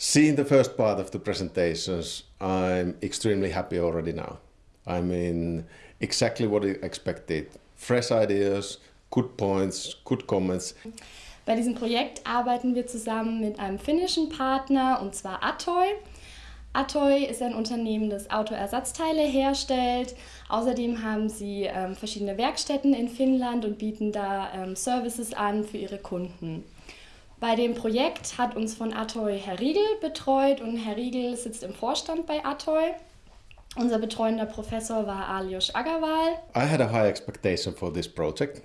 Seeing the first part of the presentations, I'm extremely happy already now. I mean, exactly what I expected. Fresh ideas, good points, good comments. Bei diesem Projekt arbeiten wir zusammen mit einem finnischen Partner, und zwar Atoy. Atoy ist ein Unternehmen, das Autoersatzteile herstellt. Außerdem haben sie ähm, verschiedene Werkstätten in Finnland und bieten da ähm, Services an für ihre Kunden. Bei dem Projekt hat uns von Atoy Herr Riegel betreut und Herr Riegel sitzt im Vorstand bei Atoy. Unser betreuender Professor war Alios Agarwal. I had a high expectation for this project.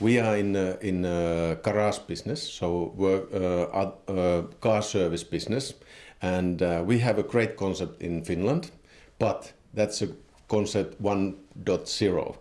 We are in uh, in uh, garage business, so work uh, uh, car service business, and uh, we have a great concept in Finland, but that's a concept 1.0.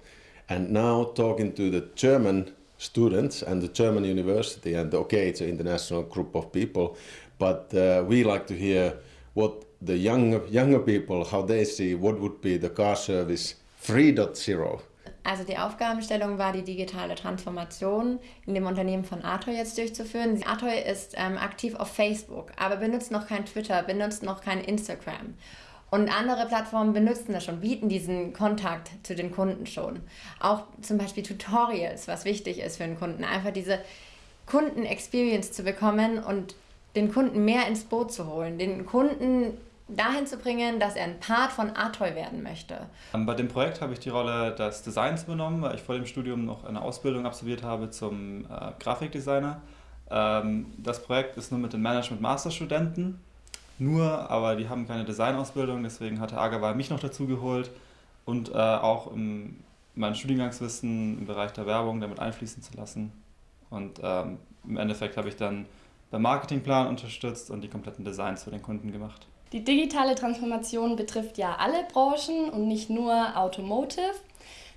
And now talking to the German students and the German university, and okay, it's an international group of people, but uh, we like to hear what the younger younger people how they see what would be the car service 3.0. Also die Aufgabenstellung war, die digitale Transformation in dem Unternehmen von Atoy jetzt durchzuführen. Atoy ist ähm, aktiv auf Facebook, aber benutzt noch kein Twitter, benutzt noch kein Instagram. Und andere Plattformen benutzen das schon, bieten diesen Kontakt zu den Kunden schon. Auch zum Beispiel Tutorials, was wichtig ist für einen Kunden. Einfach diese Kunden-Experience zu bekommen und den Kunden mehr ins Boot zu holen, den Kunden dahin zu bringen, dass er ein Part von Atoy werden möchte. Ähm, bei dem Projekt habe ich die Rolle des Designs übernommen, weil ich vor dem Studium noch eine Ausbildung absolviert habe zum äh, Grafikdesigner. Ähm, das Projekt ist nur mit den Management-Master-Studenten, nur, aber die haben keine Designausbildung, deswegen hatte Agawal mich noch dazu geholt und äh, auch im, mein Studiengangswissen im Bereich der Werbung damit einfließen zu lassen. Und ähm, im Endeffekt habe ich dann beim Marketingplan unterstützt und die kompletten Designs für den Kunden gemacht. Die digitale Transformation betrifft ja alle Branchen und nicht nur Automotive.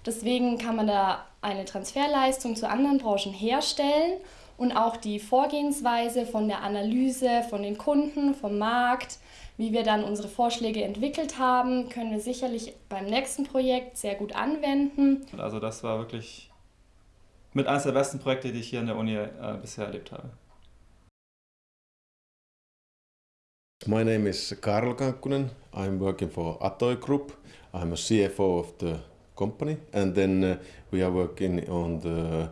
Deswegen kann man da eine Transferleistung zu anderen Branchen herstellen und auch die Vorgehensweise von der Analyse von den Kunden, vom Markt, wie wir dann unsere Vorschläge entwickelt haben, können wir sicherlich beim nächsten Projekt sehr gut anwenden. Also das war wirklich mit eines der besten Projekte, die ich hier an der Uni äh, bisher erlebt habe. My name is Karl Kankkunen. I'm working for Atoy Group. I'm a CFO of the company and then uh, we are working on the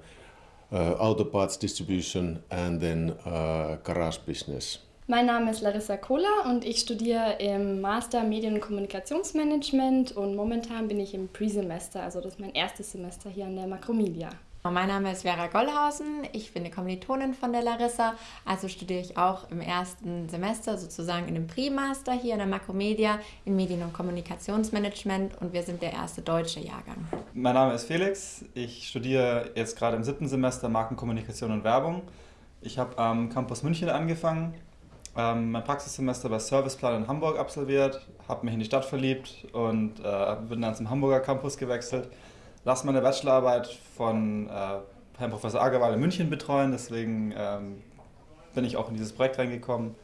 auto parts distribution and then uh, garage business. Mein Name ist Larissa Kohler und ich studiere im Master Medien- und Kommunikationsmanagement und momentan bin ich im Pre-Semester, also das ist mein erstes Semester hier an der Makromedia. Mein Name ist Vera Gollhausen, ich bin eine Kommilitonin von der Larissa, also studiere ich auch im ersten Semester sozusagen in dem Pre-Master hier in der Makromedia in Medien- und Kommunikationsmanagement. Und wir sind der erste deutsche Jahrgang. Mein Name ist Felix, ich studiere jetzt gerade im siebten Semester Markenkommunikation und Werbung. Ich habe am Campus München angefangen, ähm, mein Praxissemester bei Serviceplan in Hamburg absolviert, habe mich in die Stadt verliebt und äh, bin dann zum Hamburger Campus gewechselt lasse meine Bachelorarbeit von äh, Herrn Professor Agerwal in München betreuen, deswegen ähm, bin ich auch in dieses Projekt reingekommen.